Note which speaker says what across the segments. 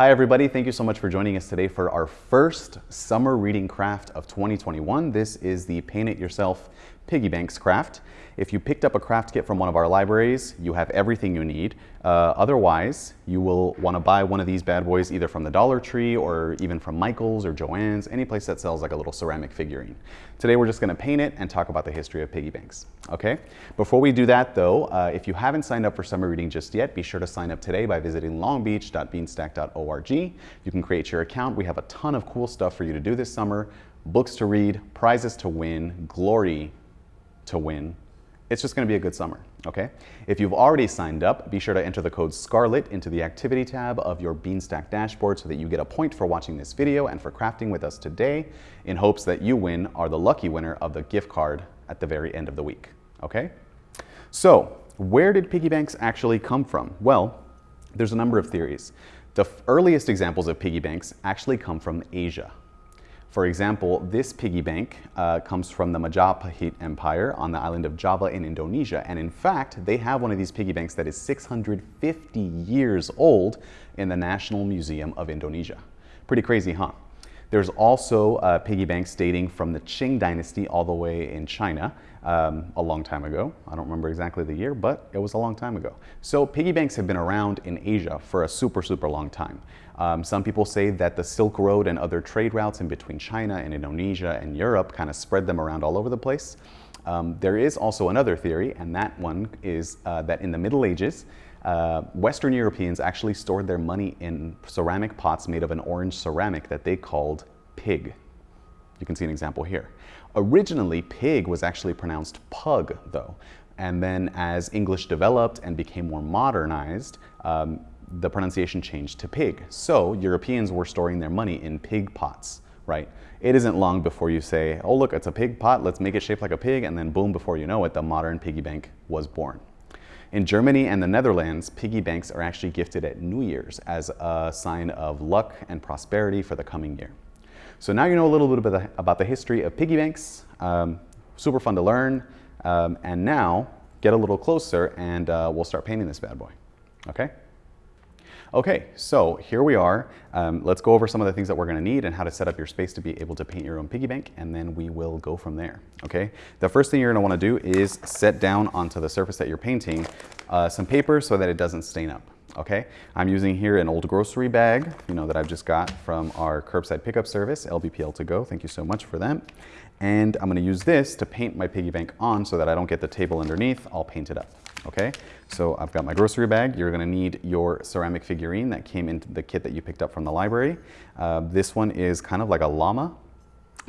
Speaker 1: Hi everybody, thank you so much for joining us today for our first summer reading craft of 2021. This is the Paint It Yourself Piggy Banks craft. If you picked up a craft kit from one of our libraries, you have everything you need. Uh, otherwise, you will want to buy one of these bad boys either from the Dollar Tree or even from Michael's or Joann's, any place that sells like a little ceramic figurine. Today we're just going to paint it and talk about the history of piggy banks. Okay? Before we do that though, uh, if you haven't signed up for summer reading just yet, be sure to sign up today by visiting longbeach.beanstack.org. You can create your account. We have a ton of cool stuff for you to do this summer. Books to read, prizes to win, glory to win. It's just going to be a good summer, okay? If you've already signed up, be sure to enter the code SCARLET into the activity tab of your Beanstack dashboard so that you get a point for watching this video and for crafting with us today in hopes that you win are the lucky winner of the gift card at the very end of the week, okay? So, where did piggy banks actually come from? Well, there's a number of theories. The earliest examples of piggy banks actually come from Asia. For example, this piggy bank uh, comes from the Majapahit Empire on the island of Java in Indonesia. And in fact, they have one of these piggy banks that is 650 years old in the National Museum of Indonesia. Pretty crazy, huh? There's also uh, piggy banks dating from the Qing dynasty all the way in China um, a long time ago. I don't remember exactly the year, but it was a long time ago. So piggy banks have been around in Asia for a super, super long time. Um, some people say that the Silk Road and other trade routes in between China and Indonesia and Europe kind of spread them around all over the place. Um, there is also another theory, and that one is uh, that in the Middle Ages, uh, Western Europeans actually stored their money in ceramic pots made of an orange ceramic that they called pig. You can see an example here. Originally, pig was actually pronounced pug, though. And then as English developed and became more modernized, um, the pronunciation changed to pig. So Europeans were storing their money in pig pots, right? It isn't long before you say, oh look, it's a pig pot, let's make it shaped like a pig, and then boom, before you know it, the modern piggy bank was born. In Germany and the Netherlands, piggy banks are actually gifted at New Year's as a sign of luck and prosperity for the coming year. So now you know a little bit about the history of piggy banks. Um, super fun to learn. Um, and now get a little closer and uh, we'll start painting this bad boy. Okay? Okay, so here we are. Um, let's go over some of the things that we're gonna need and how to set up your space to be able to paint your own piggy bank, and then we will go from there, okay? The first thing you're gonna wanna do is set down onto the surface that you're painting uh, some paper so that it doesn't stain up okay? I'm using here an old grocery bag, you know, that I've just got from our curbside pickup service, LBPL to go. Thank you so much for them. And I'm gonna use this to paint my piggy bank on so that I don't get the table underneath, I'll paint it up, okay? So I've got my grocery bag. You're gonna need your ceramic figurine that came into the kit that you picked up from the library. Uh, this one is kind of like a llama.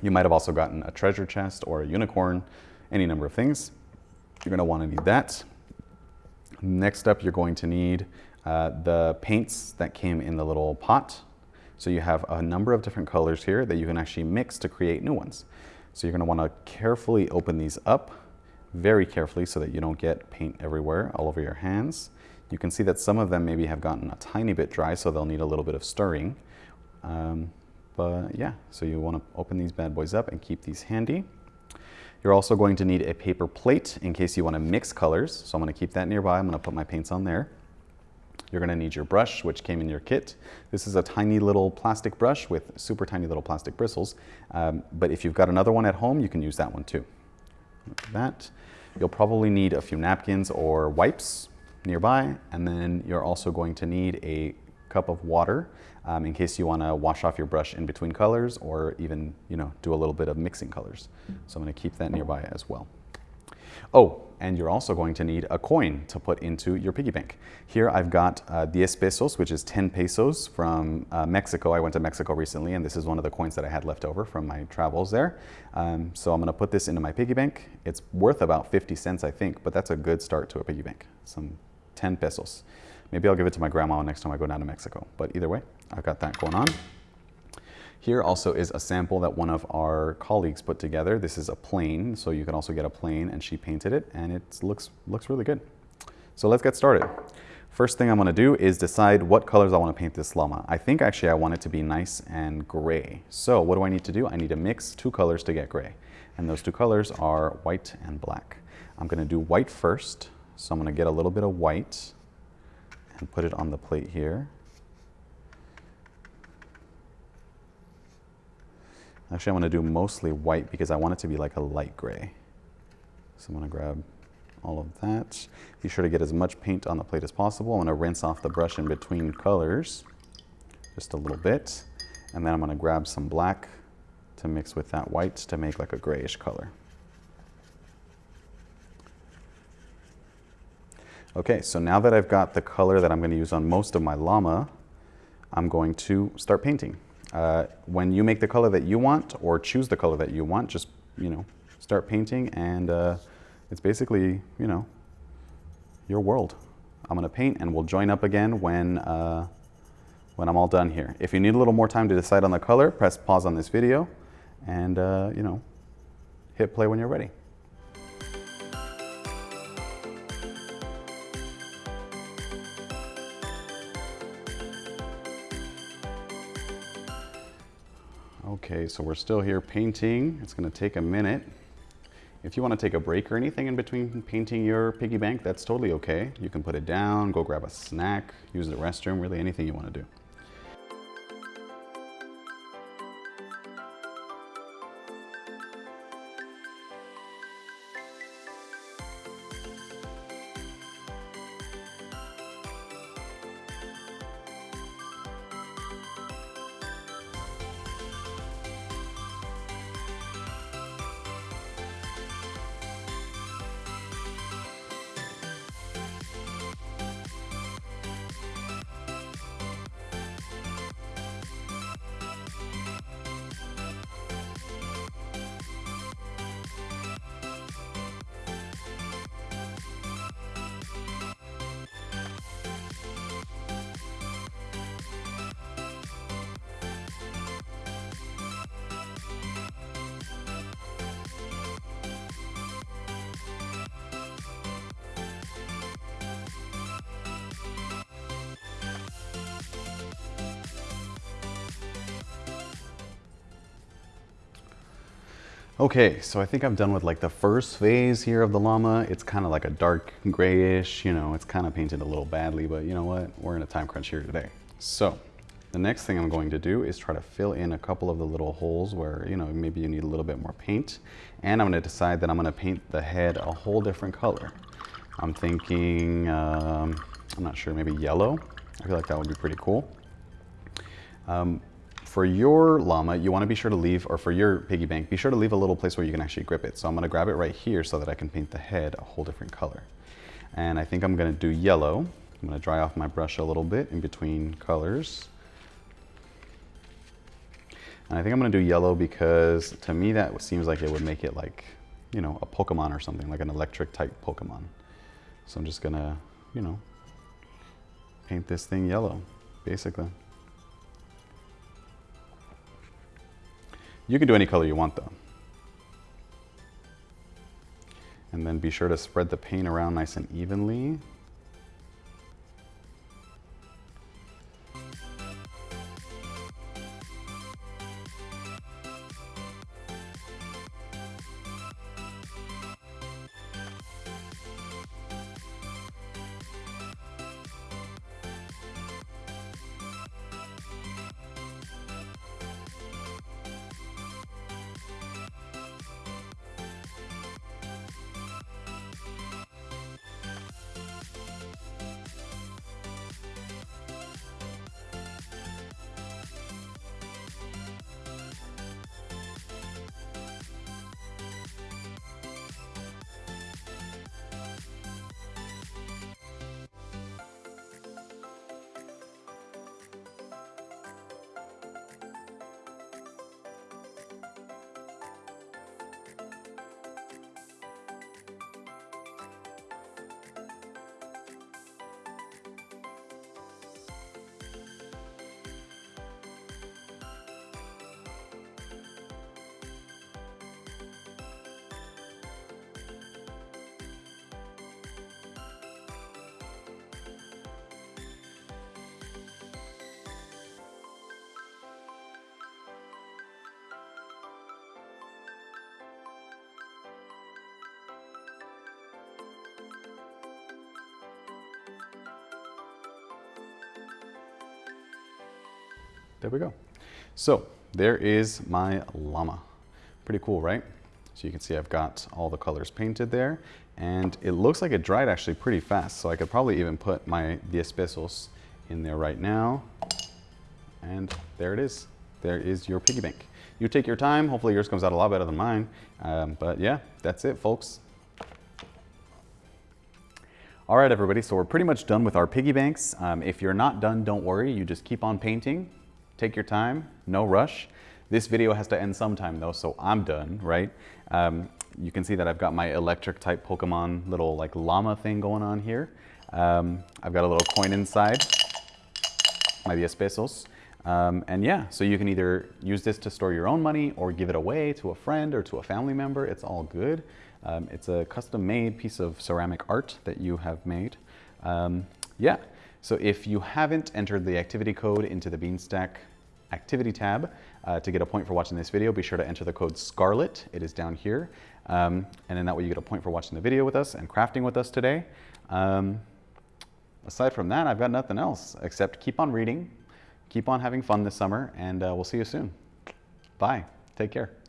Speaker 1: You might have also gotten a treasure chest or a unicorn, any number of things. You're gonna wanna need that. Next up, you're going to need uh, the paints that came in the little pot. So you have a number of different colors here that you can actually mix to create new ones. So you're gonna wanna carefully open these up, very carefully so that you don't get paint everywhere, all over your hands. You can see that some of them maybe have gotten a tiny bit dry, so they'll need a little bit of stirring. Um, but yeah, so you wanna open these bad boys up and keep these handy. You're also going to need a paper plate in case you wanna mix colors. So I'm gonna keep that nearby. I'm gonna put my paints on there. You're gonna need your brush, which came in your kit. This is a tiny little plastic brush with super tiny little plastic bristles. Um, but if you've got another one at home, you can use that one too. Like that. You'll probably need a few napkins or wipes nearby. And then you're also going to need a cup of water um, in case you wanna wash off your brush in between colors or even, you know, do a little bit of mixing colors. So I'm gonna keep that nearby as well. Oh, and you're also going to need a coin to put into your piggy bank. Here I've got uh, 10 pesos, which is 10 pesos from uh, Mexico. I went to Mexico recently, and this is one of the coins that I had left over from my travels there. Um, so I'm gonna put this into my piggy bank. It's worth about 50 cents, I think, but that's a good start to a piggy bank, some 10 pesos. Maybe I'll give it to my grandma next time I go down to Mexico. But either way, I've got that going on. Here also is a sample that one of our colleagues put together. This is a plane, so you can also get a plane and she painted it and it looks, looks really good. So let's get started. First thing I'm gonna do is decide what colors I wanna paint this llama. I think actually I want it to be nice and gray. So what do I need to do? I need to mix two colors to get gray. And those two colors are white and black. I'm gonna do white first. So I'm gonna get a little bit of white and put it on the plate here. Actually, I'm gonna do mostly white because I want it to be like a light gray. So I'm gonna grab all of that. Be sure to get as much paint on the plate as possible. I'm gonna rinse off the brush in between colors, just a little bit. And then I'm gonna grab some black to mix with that white to make like a grayish color. Okay, so now that I've got the color that I'm going to use on most of my llama, I'm going to start painting. Uh, when you make the color that you want or choose the color that you want, just, you know, start painting and uh, it's basically, you know, your world. I'm going to paint and we'll join up again when, uh, when I'm all done here. If you need a little more time to decide on the color, press pause on this video and, uh, you know, hit play when you're ready. Okay, so we're still here painting. It's gonna take a minute. If you wanna take a break or anything in between painting your piggy bank, that's totally okay. You can put it down, go grab a snack, use the restroom, really anything you wanna do. Okay, so I think I'm done with like the first phase here of the llama. It's kind of like a dark grayish, you know, it's kind of painted a little badly, but you know what? We're in a time crunch here today. So the next thing I'm going to do is try to fill in a couple of the little holes where, you know, maybe you need a little bit more paint. And I'm gonna decide that I'm gonna paint the head a whole different color. I'm thinking, um, I'm not sure, maybe yellow. I feel like that would be pretty cool. Um, for your llama, you wanna be sure to leave, or for your piggy bank, be sure to leave a little place where you can actually grip it. So I'm gonna grab it right here so that I can paint the head a whole different color. And I think I'm gonna do yellow. I'm gonna dry off my brush a little bit in between colors. And I think I'm gonna do yellow because to me that seems like it would make it like, you know, a Pokemon or something, like an electric type Pokemon. So I'm just gonna, you know, paint this thing yellow, basically. You can do any color you want though. And then be sure to spread the paint around nice and evenly. There we go. So there is my llama. Pretty cool, right? So you can see I've got all the colors painted there and it looks like it dried actually pretty fast. So I could probably even put my 10 pesos in there right now. And there it is. There is your piggy bank. You take your time. Hopefully yours comes out a lot better than mine. Um, but yeah, that's it, folks. All right, everybody, so we're pretty much done with our piggy banks. Um, if you're not done, don't worry. You just keep on painting. Take your time, no rush. This video has to end sometime though, so I'm done, right? Um, you can see that I've got my electric type Pokemon little like llama thing going on here. Um, I've got a little coin inside, my 10 pesos. Um, and yeah, so you can either use this to store your own money or give it away to a friend or to a family member. It's all good. Um, it's a custom made piece of ceramic art that you have made. Um, yeah, so if you haven't entered the activity code into the Beanstack activity tab uh, to get a point for watching this video, be sure to enter the code SCARLET. It is down here. Um, and then that way you get a point for watching the video with us and crafting with us today. Um, aside from that, I've got nothing else except keep on reading, keep on having fun this summer, and uh, we'll see you soon. Bye. Take care.